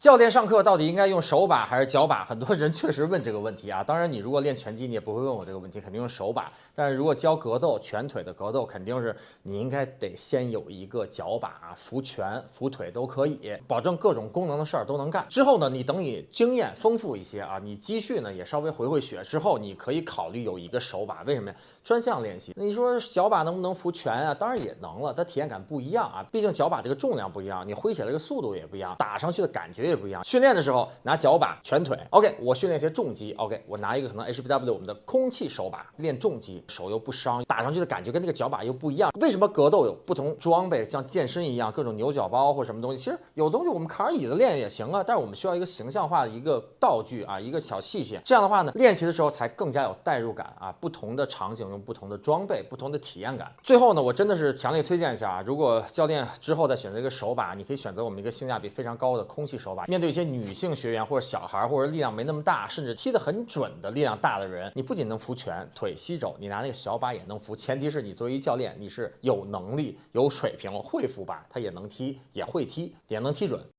教练上课到底应该用手把还是脚把？很多人确实问这个问题啊。当然，你如果练拳击，你也不会问我这个问题，肯定用手把。但是如果教格斗、拳腿的格斗，肯定是你应该得先有一个脚把，扶拳、扶腿都可以，保证各种功能的事儿都能干。之后呢，你等你经验丰富一些啊，你积蓄呢也稍微回回血之后，你可以考虑有一个手把。为什么呀？专项练习。那你说脚把能不能扶拳啊？当然也能了，它体验感不一样啊。毕竟脚把这个重量不一样，你挥起来这个速度也不一样，打上去的感觉。也不一样，训练的时候拿脚把、拳腿，OK，我训练一些重击，OK，我拿一个可能 HBW 我们的空气手把练重击，手又不伤，打上去的感觉跟那个脚把又不一样。为什么格斗有不同装备，像健身一样各种牛角包或什么东西？其实有东西我们扛着椅子练也行啊，但是我们需要一个形象化的一个道具啊，一个小器械，这样的话呢，练习的时候才更加有代入感啊。不同的场景用不同的装备，不同的体验感。最后呢，我真的是强烈推荐一下啊，如果教练之后再选择一个手把，你可以选择我们一个性价比非常高的空气手把。面对一些女性学员或者小孩，或者力量没那么大，甚至踢得很准的力量大的人，你不仅能扶拳、腿、膝肘，你拿那个小把也能扶。前提是你作为一教练，你是有能力、有水平、会扶把，他也能踢，也会踢，也能踢准。